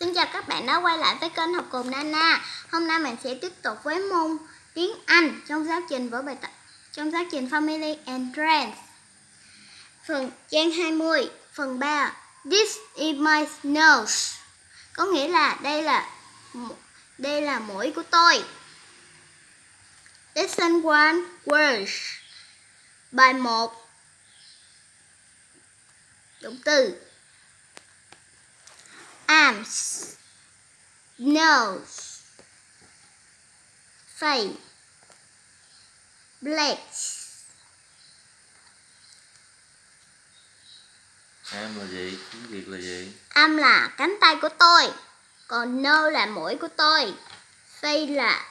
Xin chào các bạn đã quay lại với kênh học cùng Nana. Hôm nay mình sẽ tiếp tục với môn tiếng Anh trong giáo trình với bài tập trong giáo trình Family and Friends. Phần trang 20, phần 3. This is my nose. Có nghĩa là đây là đây là mũi của tôi. Lesson 1 words. Bài 1 Động từ arms, nose, face, legs. Am là gì? Tiếng Việt là gì? Am là cánh tay của tôi, còn nose là mũi của tôi, face là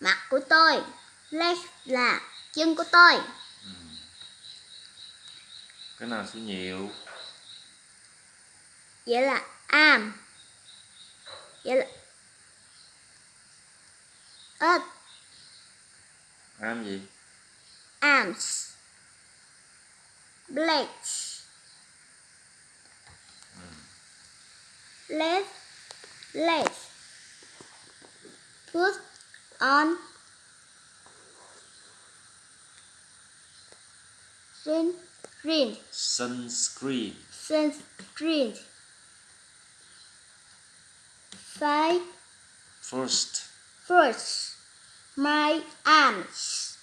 mặt của tôi, legs là chân của tôi. Ừ. Cái nào số nhiều? Vậy là am. Vậy là ớt am gì? Arms blades. Legs legs put on. Sunscreen. Sunscreen. Sunscreen Five. First. First. My arms.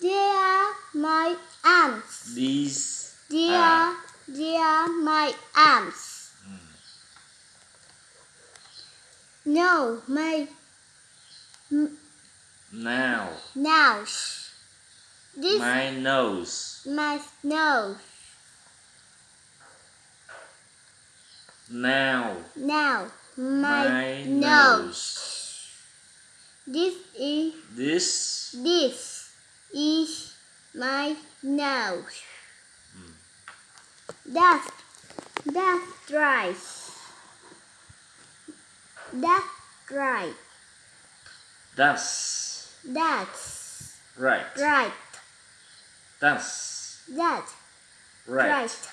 They are my arms. These. They are. They are my arms. Mm. No, my. Now. Now. This. My nose. My nose. Now. Now my, my nose. This is this this is my nose. Mm. That's that's right. That's right. That's that's right. Right. That's that right. right.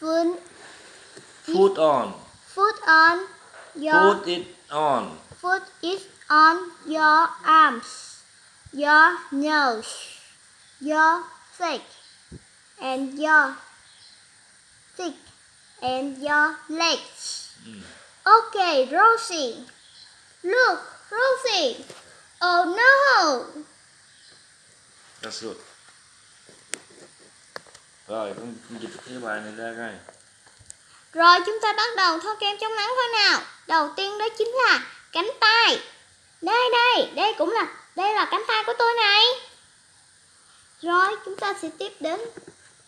Phun Put on. Put on your. Put it on. Put it on your arms, your nose, your feet, and your feet and your legs. Mm. Okay, Rosie. Look, Rosie. Oh no. That's good. Rồi, con dịch cái bài này ra coi. Rồi chúng ta bắt đầu thoa kem chống nắng thôi nào. Đầu tiên đó chính là cánh tay. Đây đây, đây cũng là đây là cánh tay của tôi này. Rồi chúng ta sẽ tiếp đến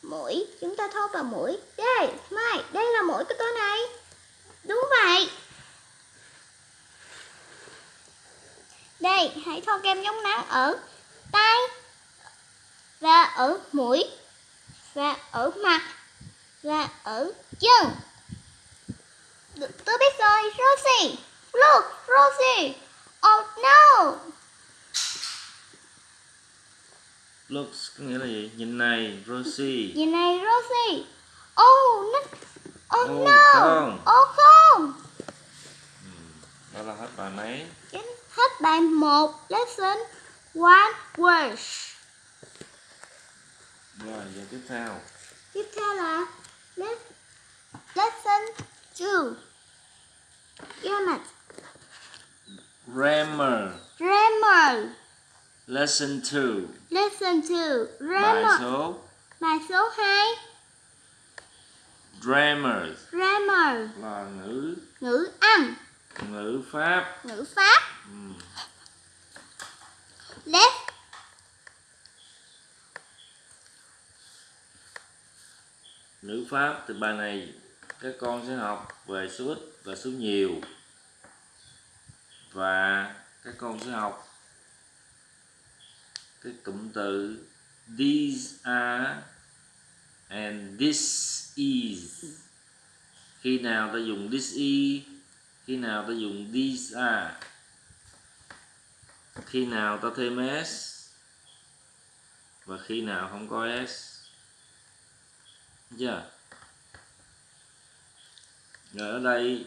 mũi, chúng ta thoa vào mũi. Đây, Mai, đây là mũi của tôi này. Đúng vậy. Đây, hãy thoa kem chống nắng ở tay và ở mũi và ở mặt và ở chân. Tôi biết rồi, Rosie. Look, Rosie. Oh no. Looks có nghĩa là gì? Nhìn này, Rosie. Nhìn này, Rosie. Oh, no. Oh, oh no. Không. Oh không. Ừ, đó là hết bài mấy? Hết bài 1, lesson 1 words. Rồi, giờ tiếp theo. Tiếp theo là lesson 2. Unit. Grammar. Grammar. Lesson 2. Lesson 2. Grammar. Bài số. Bài số 2. Grammar. Grammar. Là ngữ. Ngữ Anh. Ngữ Pháp. Ngữ Pháp. Ừ. Let's ngữ pháp từ bài này các con sẽ học về số ít và số nhiều và các con sẽ học cái cụm từ, these are and this is. Khi nào ta dùng this is, khi nào ta dùng these are. Khi nào ta thêm s, và khi nào không có s. Chưa rồi ở đây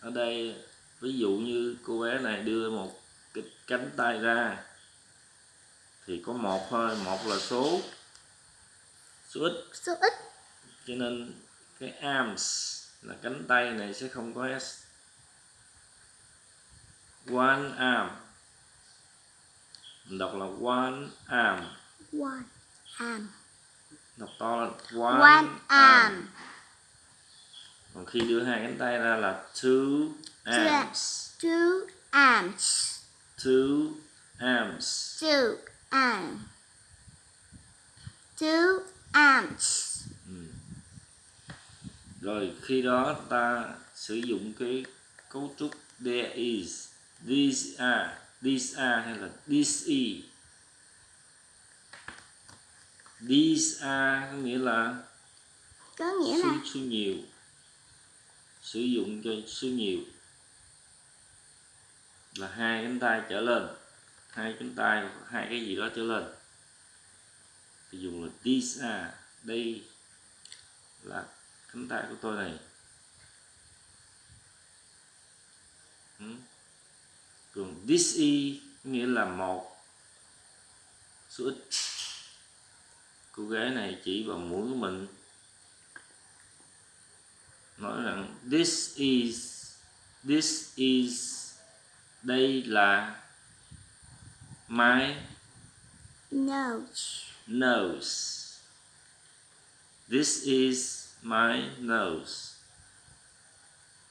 ở đây, ví dụ như cô bé này đưa một cái cánh tay ra thì có một thôi một là số. Số ít. Số ít. Cho nên cái arms là cánh tay này sẽ không có s. One arm. Mình đọc là one arm. One arm. Đọc to là one, one arm. còn khi đưa hai cánh tay ra là two arms. Two arms. Two arms. Two arms two arms rồi khi đó ta sử dụng cái cấu trúc there is these are these are hay là this is. These are có nghĩa là có nghĩa số, là số nhiều. Sử dụng cho số nhiều. Là hai cánh tay trở lên hai cánh tay, hai cái gì đó trở lên. Thì dùng là this à đây là cánh tay của tôi này. Ừ. Còn this y nghĩa là một, số ít. Cô gái này chỉ vào mũi của mình. Nói rằng this is this is, đây là my nose. nose. This is my nose.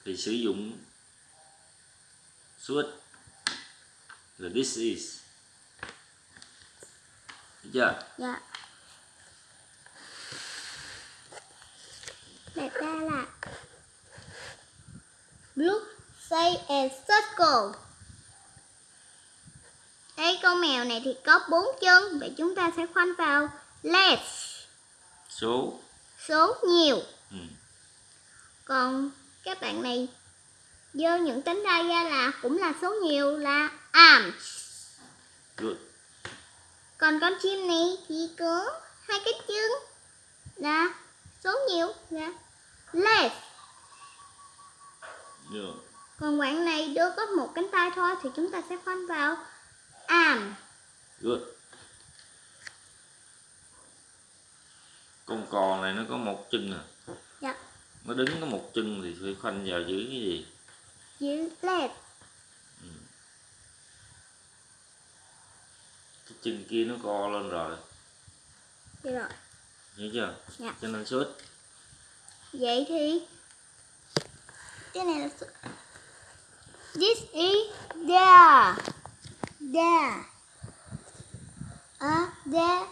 Thì sử dụng số ít là this is. Được chưa? Dạ. Đặt ra là blue say and circle đây con mèo này thì có bốn chân vậy chúng ta sẽ khoanh vào. Less. Số. Số nhiều. Ừ. còn các bạn này dơ những cánh tay ra là cũng là số nhiều là arms. Good. Còn con chim này chỉ có hai cái chân là số nhiều là less. Good còn bạn này đưa có một cánh tay thôi thì chúng ta sẽ khoanh vào arm good. Con cò này nó có một chân à? Dạ. Nó đứng có một chân thì phải khoanh vào dưới cái gì? Chữ less cái chân kia nó co lên rồi. Được rồi. Hiểu chưa? Dạ. cho nên số ít vậy thì cái này là this is there there. À there.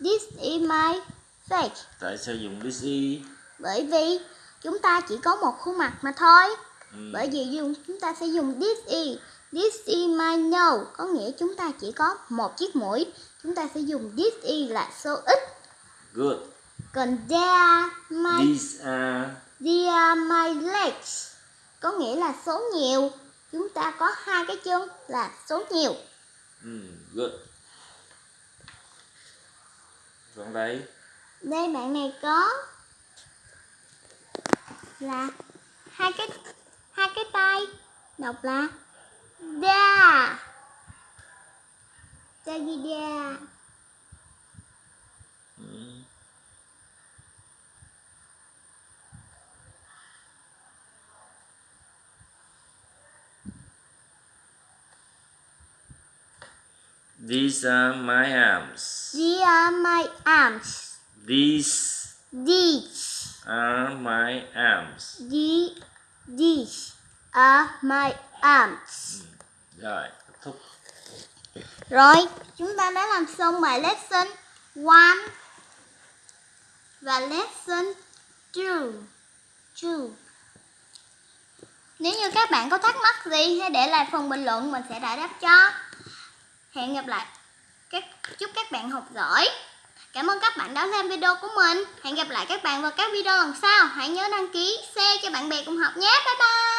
This is my face. Tại sao dùng this is? Bởi vì chúng ta chỉ có một khuôn mặt mà thôi. Ừ. bởi vì dùng chúng ta sẽ dùng this is this is my nose. Có nghĩa chúng ta chỉ có một chiếc mũi. Chúng ta sẽ dùng this is là số ít. Good. Còn there my these are They are my legs. Có nghĩa là số nhiều chúng ta có hai cái chân là số nhiều. Ừ, good. Còn đây đây bạn này có là hai cái hai cái tay. Đọc là da. Da gì da These are my arms. These are my arms These these are my arms. the these are my arms Rồi, kết thúc. Rồi, chúng ta đã làm xong bài lesson 1 và lesson 2. 2. Nếu như các bạn có thắc mắc gì hãy để lại phần bình luận mình sẽ giải đáp cho. Hẹn gặp lại. Các chúc các bạn học giỏi. Cảm ơn các bạn đã xem video của mình. Hẹn gặp lại các bạn vào các video lần sau. Hãy nhớ đăng ký, share cho bạn bè cùng học nhé. Bye bye.